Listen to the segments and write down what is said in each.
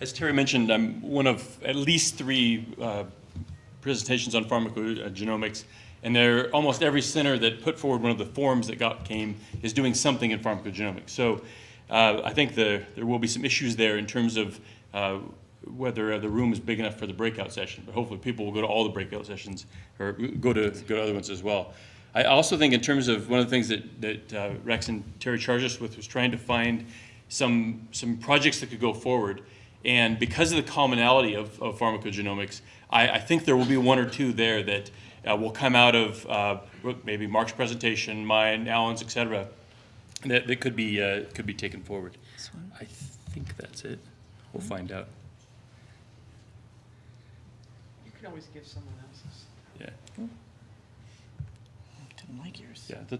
As Terry mentioned, I'm one of at least three uh, presentations on pharmacogenomics, and there, almost every center that put forward one of the forms that got came is doing something in pharmacogenomics. So uh, I think the, there will be some issues there in terms of uh, whether the room is big enough for the breakout session, but hopefully people will go to all the breakout sessions or go to, go to other ones as well. I also think in terms of one of the things that, that uh, Rex and Terry charged us with was trying to find some, some projects that could go forward. And because of the commonality of, of pharmacogenomics, I, I think there will be one or two there that uh, will come out of uh, maybe Mark's presentation, mine, Alan's, et cetera, that, that could be, uh, could be taken forward. I think that's it. We'll find out. You can always give someone else's. Yeah. Didn't like yours. Yeah. The,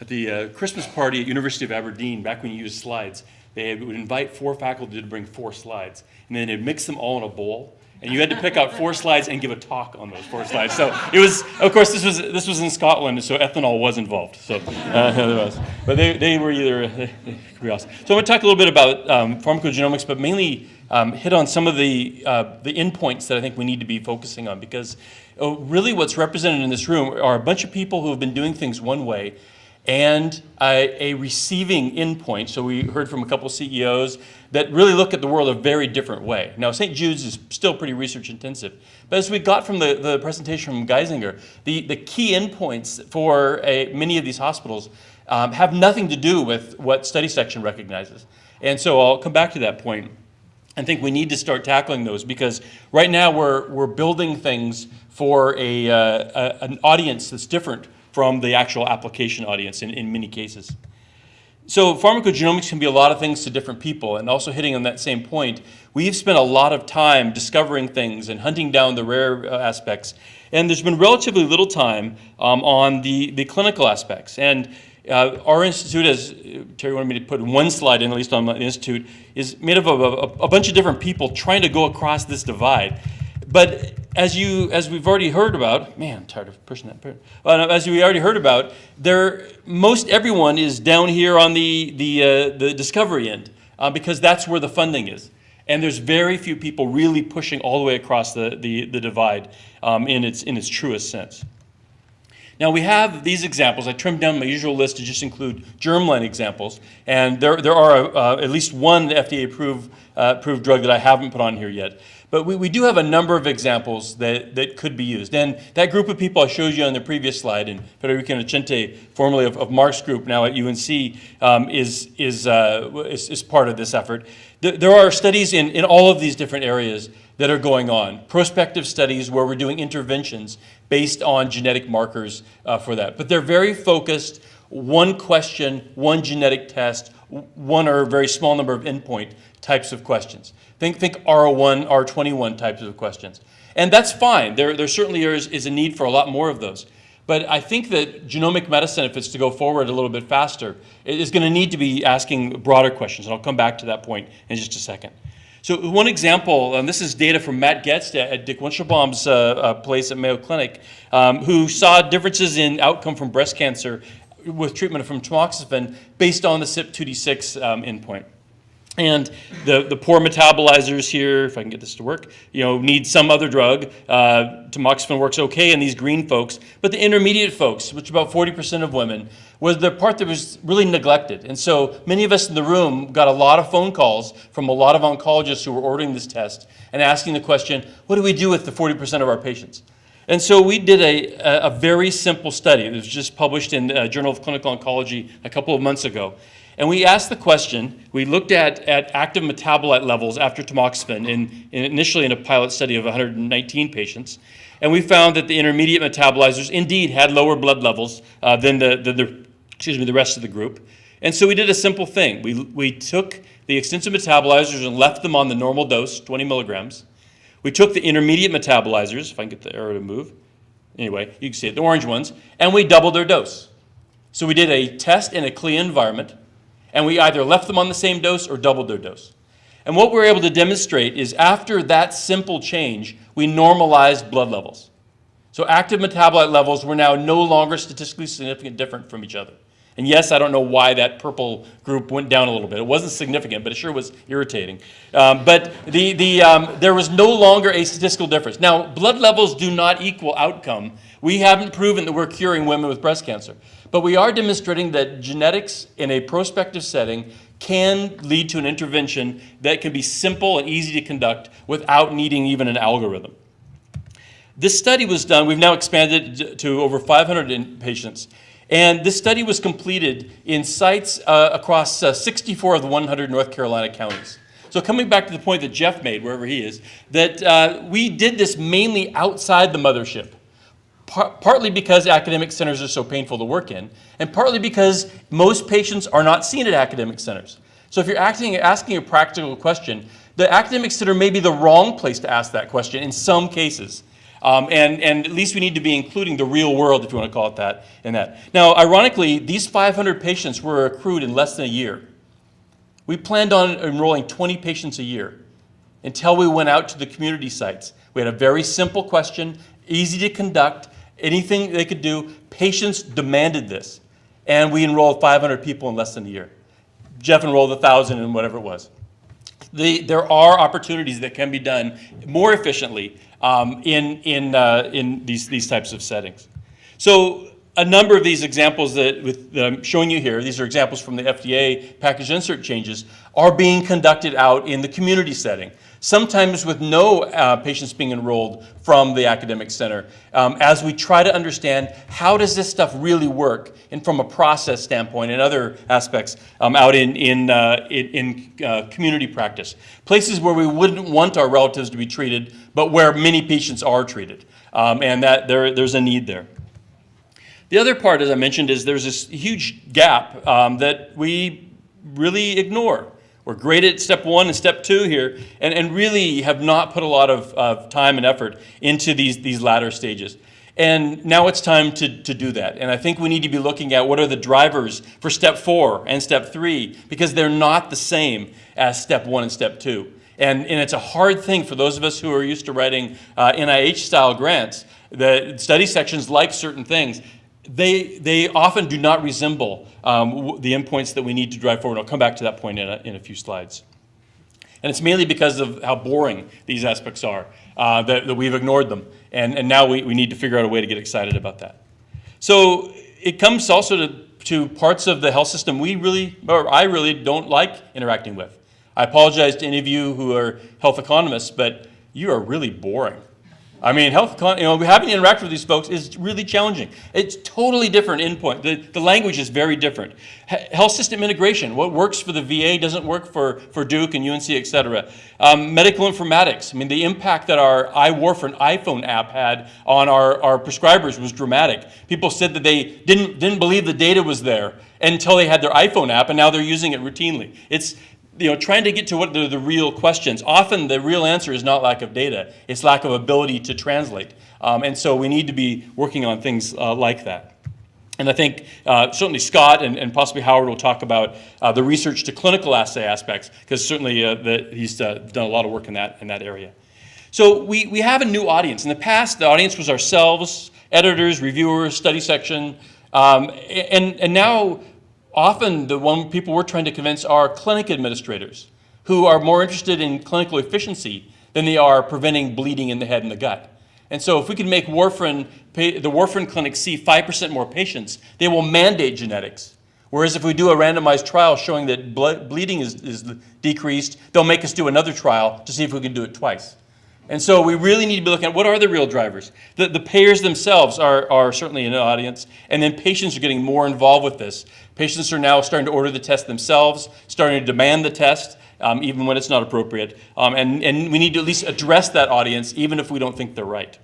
at the uh, Christmas party at University of Aberdeen, back when you used slides, they would invite four faculty to bring four slides, and then they'd mix them all in a bowl, and you had to pick out four slides and give a talk on those four slides. So it was, of course, this was this was in Scotland, so ethanol was involved. So, uh, but they, they were either they could be awesome. So I'm going to talk a little bit about um, pharmacogenomics, but mainly um, hit on some of the uh, the endpoints that I think we need to be focusing on because uh, really what's represented in this room are a bunch of people who have been doing things one way and a, a, receiving endpoint. So we heard from a couple CEOs that really look at the world a very different way. Now, St. Jude's is still pretty research intensive. But as we got from the, the presentation from Geisinger, the, the key endpoints for a, many of these hospitals um, have nothing to do with what study section recognizes. And so I'll come back to that point. I think we need to start tackling those because right now we're, we're building things for a, uh, a an audience that's different from the actual application audience in, in many cases. So pharmacogenomics can be a lot of things to different people, and also hitting on that same point, we've spent a lot of time discovering things and hunting down the rare uh, aspects, and there's been relatively little time um, on the, the clinical aspects. And uh, our institute, as Terry wanted me to put one slide in, at least on the institute, is made up of a, a, a bunch of different people trying to go across this divide. But as you, as we've already heard about, man, I'm tired of pushing that. Uh, as we already heard about, there, most everyone is down here on the the uh, the discovery end uh, because that's where the funding is, and there's very few people really pushing all the way across the the, the divide um, in its in its truest sense. Now we have these examples. I trimmed down my usual list to just include germline examples, and there there are uh, at least one FDA approved uh, approved drug that I haven't put on here yet. But we, we do have a number of examples that, that could be used. And that group of people I showed you on the previous slide, and Federico Innocenti, formerly of, of Mark's group, now at UNC, um, is, is, uh, is, is, part of this effort. There are studies in, in all of these different areas that are going on. Prospective studies where we're doing interventions based on genetic markers uh, for that. But they're very focused, one question, one genetic test, one or a very small number of endpoint types of questions. Think, think R01, R21 types of questions. And that's fine. There, there certainly is, is a need for a lot more of those. But I think that genomic medicine, if it's to go forward a little bit faster, is going to need to be asking broader questions. And I'll come back to that point in just a second. So one example, and this is data from Matt Goetz at Dick Weinshilboum's uh, uh, place at Mayo Clinic, um, who saw differences in outcome from breast cancer with treatment from tamoxifen based on the CYP2D6 um, endpoint. And the, the poor metabolizers here, if I can get this to work, you know, need some other drug. Uh, tamoxifen works okay in these green folks, but the intermediate folks, which about 40% of women, was the part that was really neglected. And so many of us in the room got a lot of phone calls from a lot of oncologists who were ordering this test and asking the question, what do we do with the 40% of our patients? And so we did a, a very simple study. It was just published in the Journal of Clinical Oncology a couple of months ago. And we asked the question, we looked at, at active metabolite levels after tamoxifen in, in initially in a pilot study of 119 patients. And we found that the intermediate metabolizers indeed had lower blood levels uh, than the, the, excuse me, the rest of the group. And so we did a simple thing. We, we took the extensive metabolizers and left them on the normal dose, 20 milligrams. We took the intermediate metabolizers, if I can get the arrow to move. Anyway, you can see it, the orange ones, and we doubled their dose. So we did a test in a CLIA environment and we either left them on the same dose or doubled their dose. And what we're able to demonstrate is after that simple change, we normalized blood levels. So active metabolite levels were now no longer statistically significant different from each other. And yes, I don't know why that purple group went down a little bit. It wasn't significant, but it sure was irritating. Um, but the, the, um, there was no longer a statistical difference. Now, blood levels do not equal outcome. We haven't proven that we're curing women with breast cancer. But we are demonstrating that genetics in a prospective setting can lead to an intervention that can be simple and easy to conduct without needing even an algorithm. This study was done, we've now expanded to over 500 in- patients, and this study was completed in sites uh, across uh, 64 of the 100 North Carolina counties. So coming back to the point that Jeff made, wherever he is, that uh, we did this mainly outside the mothership par- partly because academic centers are so painful to work in, and partly because most patients are not seen at academic centers. So if you're acting, asking a practical question, the academic center may be the wrong place to ask that question in some cases. Um, and, and at least we need to be including the real world, if you want to call it that, in that. Now, ironically, these 500 patients were accrued in less than a year. We planned on enrolling 20 patients a year until we went out to the community sites. We had a very simple question, easy to conduct, anything they could do. Patients demanded this. And we enrolled 500 people in less than a year. Jeff enrolled 1,000 and whatever it was. The, there are opportunities that can be done more efficiently um, in, in, uh, in these, these types of settings. So a number of these examples that, with, that I'm showing you here, these are examples from the FDA package insert changes, are being conducted out in the community setting sometimes with no uh, patients being enrolled from the academic center, um, as we try to understand how does this stuff really work, and from a process standpoint and other aspects um, out in, in, uh, in, uh, community practice. Places where we wouldn't want our relatives to be treated, but where many patients are treated, um, and that there, there's a need there. The other part, as I mentioned, is there's this huge gap um, that we really ignore. We're great at step one and step two here, and, and really have not put a lot of, of time and effort into these, these latter stages. And now it's time to, to do that. And I think we need to be looking at what are the drivers for step four and step three, because they're not the same as step one and step two. And, and it's a hard thing for those of us who are used to writing uh, NIH-style grants. The study sections like certain things they, they often do not resemble um, the endpoints that we need to drive forward. I'll come back to that point in a, in a few slides. And it's mainly because of how boring these aspects are uh, that, that, we've ignored them. And, and now we, we need to figure out a way to get excited about that. So it comes also to, to parts of the health system we really, or I really don't like interacting with. I apologize to any of you who are health economists, but you are really boring. I mean, health, you know, having to interact with these folks is really challenging. It's totally different endpoint. The, the language is very different. Health system integration, what works for the VA doesn't work for, for Duke and UNC, et cetera. Um, medical informatics, I mean, the impact that our iWarfarin iPhone app had on our, our prescribers was dramatic. People said that they didn't, didn't believe the data was there until they had their iPhone app, and now they're using it routinely. It's, you know, trying to get to what are the real questions. Often the real answer is not lack of data, it's lack of ability to translate. Um, and so we need to be working on things uh, like that. And I think uh, certainly Scott and, and, possibly Howard will talk about uh, the research to clinical assay aspects, because certainly uh, the, he's uh, done a lot of work in that, in that area. So we, we have a new audience. In the past, the audience was ourselves, editors, reviewers, study section, um, and, and now often the one people we're trying to convince are clinic administrators who are more interested in clinical efficiency than they are preventing bleeding in the head and the gut. And so if we can make warfarin, the warfarin clinic see 5% more patients, they will mandate genetics. Whereas if we do a randomized trial showing that bleeding is, is decreased, they'll make us do another trial to see if we can do it twice. And so we really need to be looking at what are the real drivers. The, the payers themselves are, are certainly an audience, and then patients are getting more involved with this. Patients are now starting to order the test themselves, starting to demand the test, um, even when it's not appropriate. Um, and, and we need to at least address that audience, even if we don't think they're right.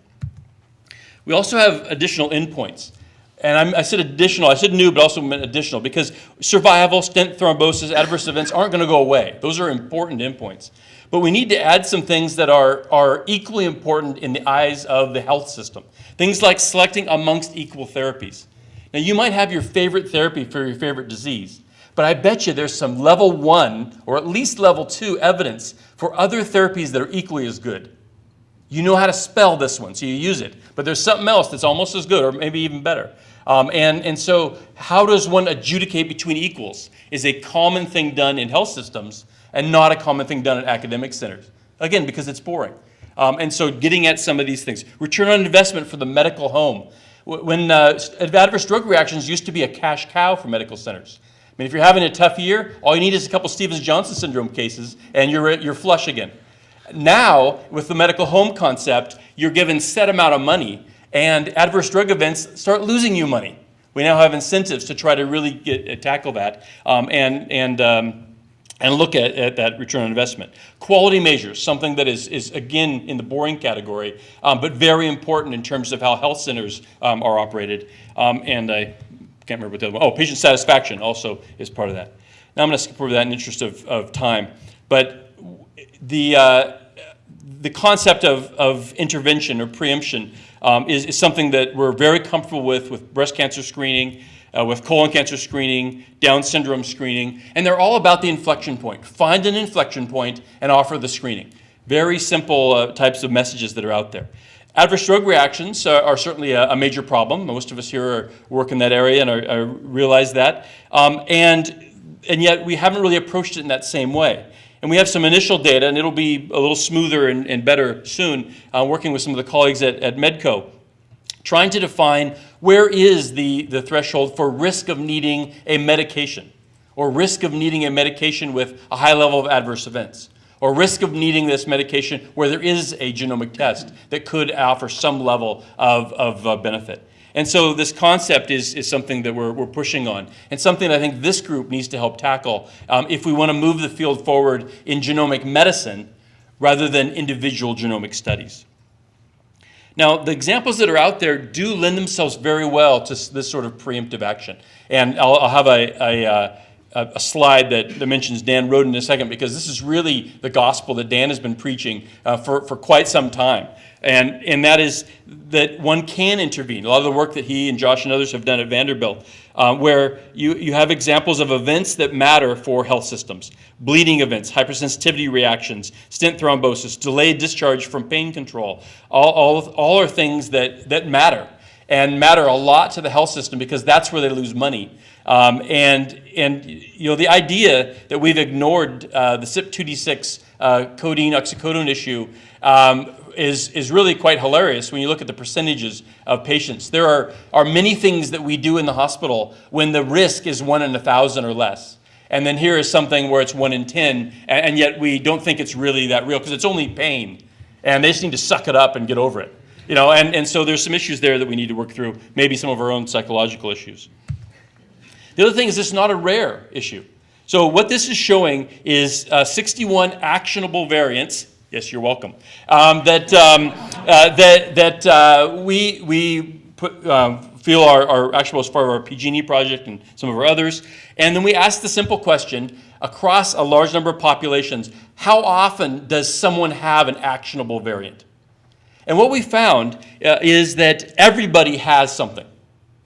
We also have additional endpoints. And I'm, i said additional, I said new, but also meant additional, because survival, stent thrombosis, adverse events aren't going to go away. Those are important endpoints. But we need to add some things that are, are equally important in the eyes of the health system. Things like selecting amongst equal therapies. Now, you might have your favorite therapy for your favorite disease, but I bet you there's some level one or at least level two evidence for other therapies that are equally as good. You know how to spell this one, so you use it. But there's something else that's almost as good or maybe even better. Um, and, and so, how does one adjudicate between equals is a common thing done in health systems and not a common thing done at academic centers. Again, because it's boring. Um, and so, getting at some of these things. Return on investment for the medical home. When uh, adverse drug reactions used to be a cash cow for medical centers. I mean, if you're having a tough year, all you need is a couple Stevens-Johnson syndrome cases, and you're, you're flush again. Now, with the medical home concept, you're given set amount of money, and adverse drug events start losing you money. We now have incentives to try to really get, uh, tackle that um, and, and, um, and look at, at that return on investment. Quality measures, something that is, is again in the boring category, um, but very important in terms of how health centers um, are operated. Um, and I can't remember what the other one, oh, patient satisfaction also is part of that. Now I'm going to skip over that in interest of, of time. But the, uh, the concept of, of intervention or preemption um, is, is something that we're very comfortable with with breast cancer screening, uh, with colon cancer screening, Down syndrome screening, and they're all about the inflection point. Find an inflection point and offer the screening. Very simple uh, types of messages that are out there. Adverse drug reactions are, are certainly a, a major problem. Most of us here are, work in that area and are, are realize that. Um, and, and yet we haven't really approached it in that same way. And we have some initial data, and it'll be a little smoother and, and better soon, uh, working with some of the colleagues at, at Medco, trying to define where is the, the threshold for risk of needing a medication, or risk of needing a medication with a high level of adverse events, or risk of needing this medication where there is a genomic test that could offer some level of, of uh, benefit. And so this concept is, is something that we're, we're pushing on, and something I think this group needs to help tackle um, if we want to move the field forward in genomic medicine rather than individual genomic studies. Now, the examples that are out there do lend themselves very well to this sort of preemptive action. And I'll, I'll have a, a, uh, a a slide that, that mentions Dan Roden in a second because this is really the gospel that Dan has been preaching uh, for, for quite some time. And, and that is that one can intervene. A lot of the work that he and Josh and others have done at Vanderbilt, uh, where you, you have examples of events that matter for health systems bleeding events, hypersensitivity reactions, stent thrombosis, delayed discharge from pain control. All, all, all are things that, that matter and matter a lot to the health system because that's where they lose money. Um, and, and you know, the idea that we've ignored uh, the CYP2D6 uh, codeine oxycodone issue um, is, is really quite hilarious when you look at the percentages of patients. There are, are many things that we do in the hospital when the risk is one in a thousand or less. And then here is something where it's one in 10, and, and yet we don't think it's really that real because it's only pain. And they just need to suck it up and get over it. You know, and, and so there's some issues there that we need to work through, maybe some of our own psychological issues. The other thing is this is not a rare issue. So what this is showing is uh, 61 actionable variants. Yes, you're welcome. Um, that um, uh, that that uh, we we put, um, feel are, are actionable as part of our PGENI project and some of our others. And then we ask the simple question across a large number of populations: How often does someone have an actionable variant? And what we found uh, is that everybody has something.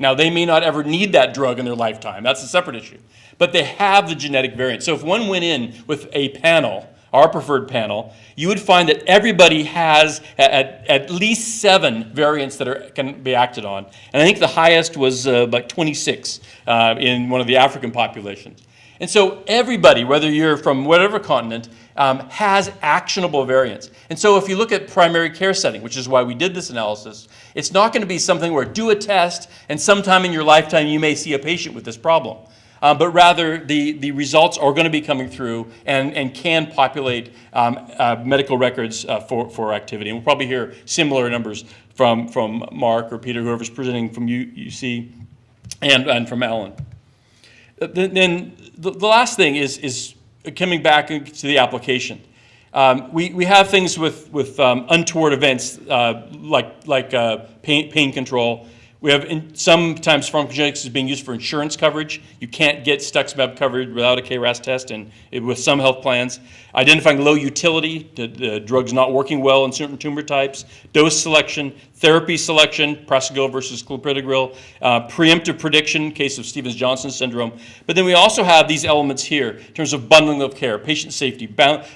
Now, they may not ever need that drug in their lifetime. That's a separate issue. But they have the genetic variant. So if one went in with a panel, our preferred panel, you would find that everybody has at, at least seven variants that are, can be acted on. And I think the highest was uh, like 26 uh, in one of the African populations. And so everybody, whether you're from whatever continent, um, has actionable variants. And so if you look at primary care setting, which is why we did this analysis, it's not going to be something where do a test and sometime in your lifetime you may see a patient with this problem. Um, but rather the, the results are going to be coming through and, and can populate um, uh, medical records uh, for, for activity. And we'll probably hear similar numbers from, from Mark or Peter, whoever's presenting from UC and, and from Alan. Uh, Then then the, the last thing is, is coming back to the application. Um, we, we have things with, with um, untoward events uh, like, like uh, pain, pain control. We have in, sometimes pharmacogenetics is being used for insurance coverage. You can't get cetuximab covered without a KRAS test and it, with some health plans. Identifying low utility, the, the drug's not working well in certain tumor types. Dose selection, therapy selection, prasugrel versus clopidogrel. Uh, preemptive prediction, case of Stevens-Johnson syndrome. But then we also have these elements here in terms of bundling of care, patient safety,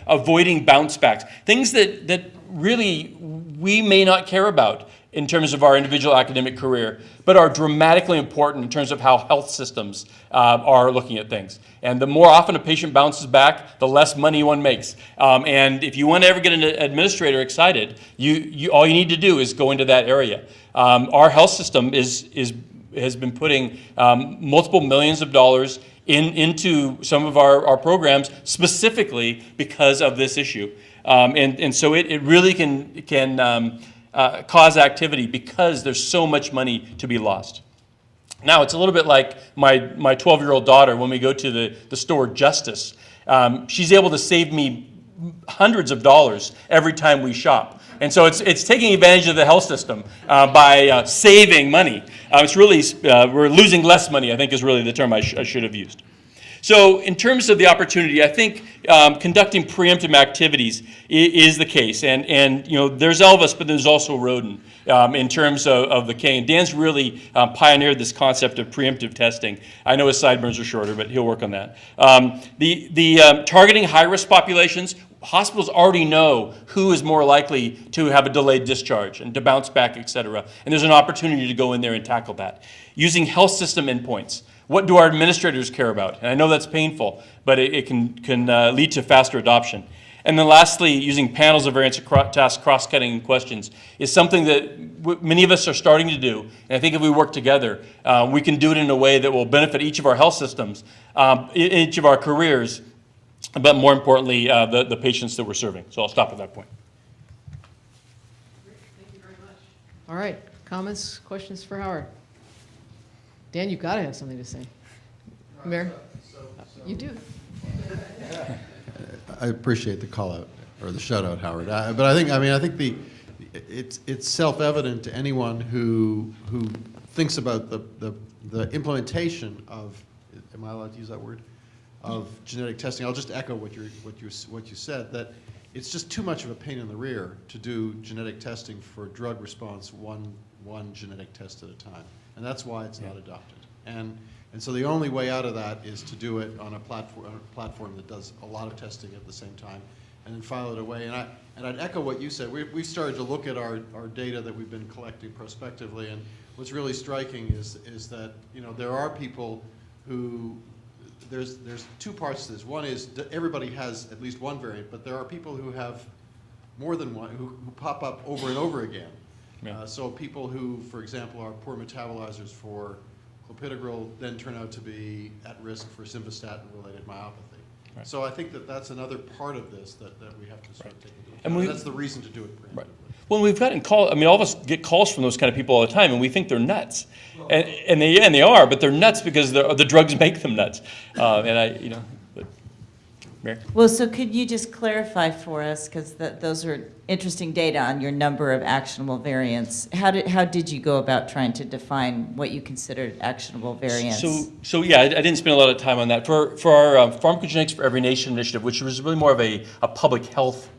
avoiding bounce backs, things that, that really we may not care about in terms of our individual academic career, but are dramatically important in terms of how health systems uh, are looking at things. And the more often a patient bounces back, the less money one makes. Um, and if you want to ever get an administrator excited, you, you, all you need to do is go into that area. Um, our health system is, is, has been putting um, multiple millions of dollars in, into some of our, our programs specifically because of this issue. Um, and, and so it, it really can, can um, uh, cause activity because there's so much money to be lost. Now, it's a little bit like my, my 12-year-old daughter when we go to the, the store Justice. Um, she's able to save me hundreds of dollars every time we shop. And so it's, it's taking advantage of the health system uh, by uh, saving money. Uh, it's really, uh, we're losing less money, I think is really the term I, sh I should have used. So in terms of the opportunity, I think um, conducting preemptive activities is the case. And, and you know, there's Elvis, but there's also Roden um, in terms of, of the K. And Dan's really um, pioneered this concept of preemptive testing. I know his sideburns are shorter, but he'll work on that. Um, the the um, targeting high-risk populations, hospitals already know who is more likely to have a delayed discharge and to bounce back, et cetera. And there's an opportunity to go in there and tackle that. Using health system endpoints. What do our administrators care about? And I know that's painful, but it, it can, can uh, lead to faster adoption. And then lastly, using panels of variance task cross-cutting questions is something that many of us are starting to do. And I think if we work together, uh, we can do it in a way that will benefit each of our health systems, um, each of our careers, but more importantly, uh, the, the patients that we're serving. So I'll stop at that point. Thank you very much. All right, comments, questions for Howard? Dan, you've got to have something to say. Mayor? You do. I appreciate the call out, or the shout out, Howard. I- But I think, I mean, I think the, it's, it's self-evident to anyone who, who thinks about the, the, the implementation of, am I allowed to use that word? Of genetic testing. I'll just echo what you what you, what you said, that it's just too much of a pain in the rear to do genetic testing for drug response one, one genetic test at a time. And that's why it's not adopted. And, and so the only way out of that is to do it on a platform, on a platform that does a lot of testing at the same time and then file it away. And, I, and I'd echo what you said. We, we've started to look at our, our data that we've been collecting prospectively, and what's really striking is, is that you know, there are people who, there's, there's two parts to this. One is that everybody has at least one variant, but there are people who have more than one, who, who pop up over and over again. Yeah. Uh, so people who, for example, are poor metabolizers for clopidogrel then turn out to be at risk for simvastatin-related myopathy. Right. So I think that that's another part of this that, that we have to start taking into account. And we- that's the reason to do it Right. Well, we've gotten calls. I mean, all of us get calls from those kind of people all the time, and we think they're nuts, and, and they and they are, but they're nuts because the the drugs make them nuts. Uh, and I, you know, but, Mary. Well, so could you just clarify for us, because those are interesting data on your number of actionable variants. How did, how did you go about trying to define what you considered actionable variants? So, so yeah, I, I didn't spend a lot of time on that. For, for our um, Pharmacogenetics for Every Nation initiative, which was really more of a, a public health,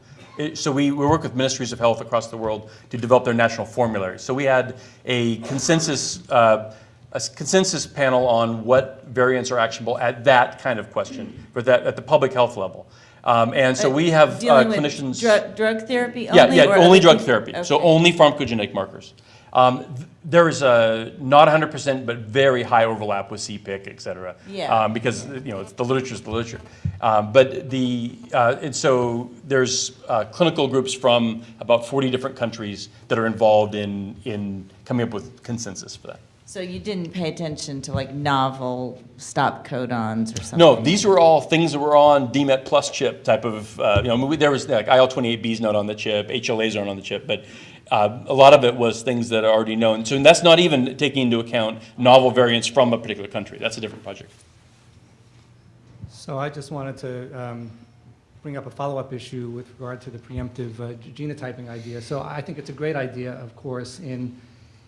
so we, we work with ministries of health across the world to develop their national formularies. So we had a consensus, uh, a consensus panel on what variants are actionable at that kind of question, for that, at the public health level. Um, and so we have uh, clinicians. drug, drug therapy only? yeah, or only drug things? therapy, so only pharmacogenetic markers. Um, th- There is a, not 100%, but very high overlap with CPIC, et cetera. Yeah. um, Because, you know, it's, the literature's the literature. Um, But the, uh, and so there's uh, clinical groups from about 40 different countries that are involved in, in coming up with consensus for that. So you didn't pay attention to like novel stop codons or something? No, these were all things that were on DMET plus chip type of, uh, you know, there was like IL-28B's not on the chip, HLAs aren't on the chip, but uh, a lot of it was things that are already known. So that's not even taking into account novel variants from a particular country. That's a different project. So I just wanted to um, bring up a follow-up issue with regard to the preemptive uh, genotyping idea. So I think it's a great idea, of course, in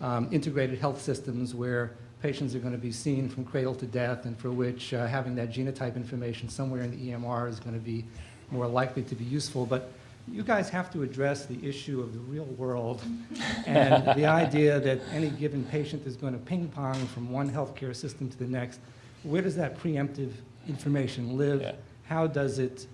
um, integrated health systems where patients are going to be seen from cradle to death and for which uh, having that genotype information somewhere in the EMR is going to be more likely to be useful. But you guys have to address the issue of the real world and the idea that any given patient is going to ping pong from one healthcare system to the next. Where does that preemptive information live? Yeah. How does it,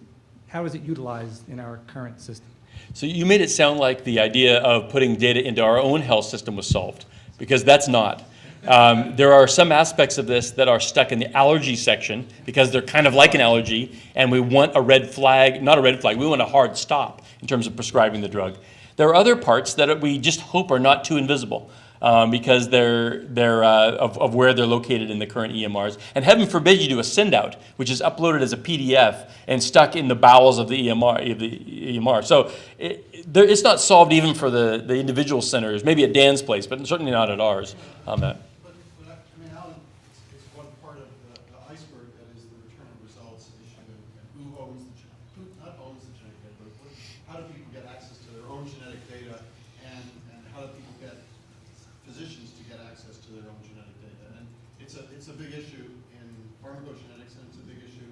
how is it utilized in our current system? So you made it sound like the idea of putting data into our own health system was solved, because that's not. Um, there are some aspects of this that are stuck in the allergy section because they're kind of like an allergy, and we want a red flag, not a red flag, we want a hard stop in terms of prescribing the drug. There are other parts that we just hope are not too invisible um, because they're, they're uh, of, of where they're located in the current EMRs. And heaven forbid you do a send out, which is uploaded as a PDF and stuck in the bowels of the EMR. Of the EMR. So it, there, it's not solved even for the, the individual centers, maybe at Dan's place, but certainly not at ours on that. But, but I, I mean, Alan, it's, it's one part of the, the iceberg that is the return of results issue and, and who owns the, gen- who, not owns the genetic data, but what, how do people get access to their own genetic data and, and how do people get physicians to get access to their own genetic data? And it's a, it's a big issue in pharmacogenetics and it's a big issue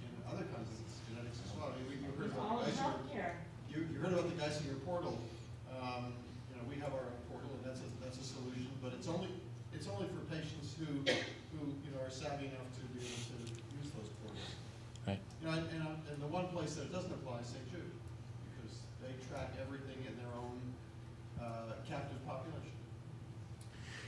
in other kinds of genetics as well. I mean, we, you heard about the Geisinger, you, you heard about the Geisinger portal. Um, you know, we have our own portal, and that's a, that's a solution, but it's only, it's only for patients who, who, you know, are savvy enough to be able to use those portals. Right. Uh, and the one place that it doesn't apply is St. Jude, because they track everything in their own, uh, captive population.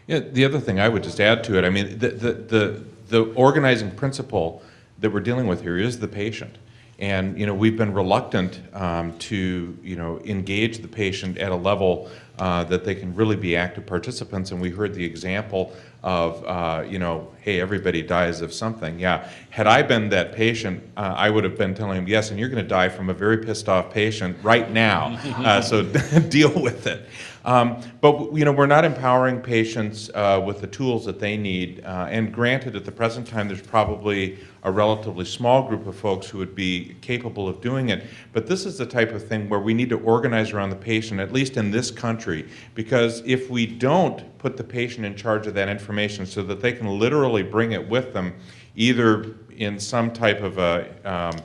Yeah, the other thing I would just add to it, I mean, the, the, the, the organizing principle that we're dealing with here is the patient. And, you know, we've been reluctant um, to, you know, engage the patient at a level uh, that they can really be active participants. And we heard the example of, uh, you know, hey, everybody dies of something. Yeah, had I been that patient, uh, I would have been telling him, yes, and you're going to die from a very pissed off patient right now. Uh, so deal with it. Um, but you know, we're not empowering patients uh, with the tools that they need. Uh, and granted, at the present time, there's probably a relatively small group of folks who would be capable of doing it. But this is the type of thing where we need to organize around the patient, at least in this country, because if we don't put the patient in charge of that information so that they can literally bring it with them, either in some type of a um,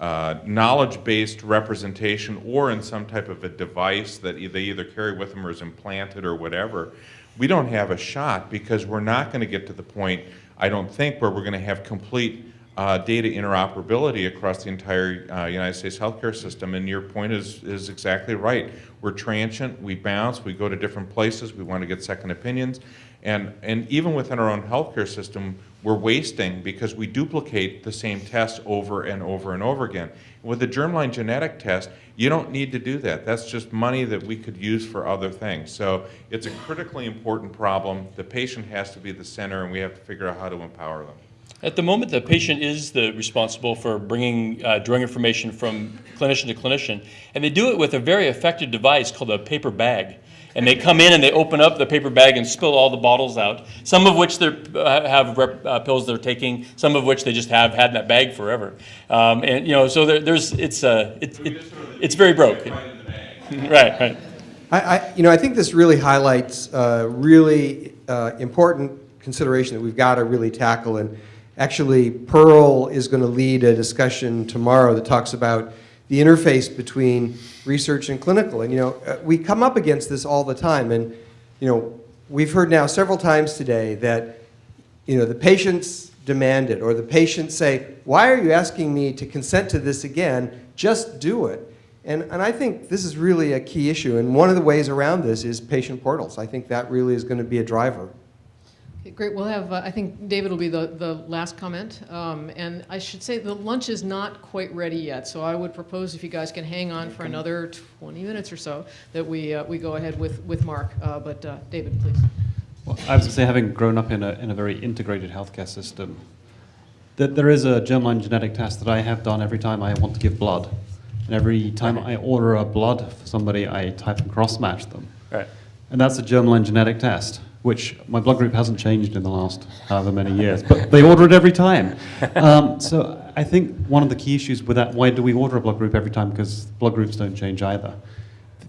uh, knowledge-based representation or in some type of a device that they either carry with them or is implanted or whatever, we don't have a shot because we're not going to get to the point, I don't think, where we're going to have complete uh, data interoperability across the entire uh, United States healthcare system. And your point is, is exactly right. We're transient, we bounce, we go to different places, we want to get second opinions. And, and even within our own healthcare system, we're wasting because we duplicate the same tests over and over and over again. With the germline genetic test, you don't need to do that. That's just money that we could use for other things. So it's a critically important problem. The patient has to be the center, and we have to figure out how to empower them. At the moment, the patient is the responsible for bringing uh, drug information from clinician to clinician, and they do it with a very effective device called a paper bag. And they come in and they open up the paper bag and spill all the bottles out. Some of which they uh, have rep, uh, pills they're taking. Some of which they just have had in that bag forever. Um, and you know, so there, there's it's uh, it, it, it's very broke. right, right. I, I, you know, I think this really highlights a really uh, important consideration that we've got to really tackle. And actually, Pearl is going to lead a discussion tomorrow that talks about the interface between research and clinical. And, you know, uh, we come up against this all the time. And, you know, we've heard now several times today that, you know, the patients demand it, or the patients say, why are you asking me to consent to this again? Just do it. And, and I think this is really a key issue. And one of the ways around this is patient portals. I think that really is going to be a driver. Okay, Great, we'll have, uh, I think David will be the, the last comment. Um, And I should say, the lunch is not quite ready yet, so I would propose if you guys can hang on for another 20 minutes or so, that we, uh, we go ahead with, with Mark. Uh, But uh, David, please. Well, I was going to say, having grown up in a, in a very integrated healthcare system, that there is a germline genetic test that I have done every time I want to give blood. And every time I order a blood for somebody, I type and cross-match them. Right. And that's a germline genetic test, which my blood group hasn't changed in the last however many years, but they order it every time. Um, so I think one of the key issues with that, why do we order a blood group every time? Because blood groups don't change either.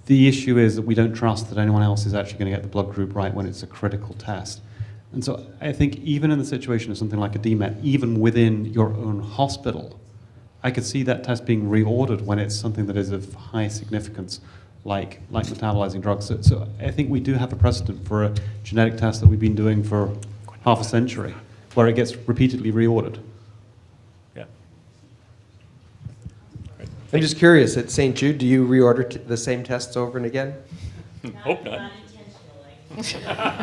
The issue is that we don't trust that anyone else is actually going to get the blood group right when it's a critical test. And so I think even in the situation of something like a DMET, even within your own hospital, I could see that test being reordered when it's something that is of high significance, like, like metabolizing drugs. So, so I think we do have a precedent for a genetic test that we've been doing for half a century, where it gets repeatedly reordered. Yeah. I'm just curious, at St. Jude, do you reorder t- the same tests over and again? Hope not.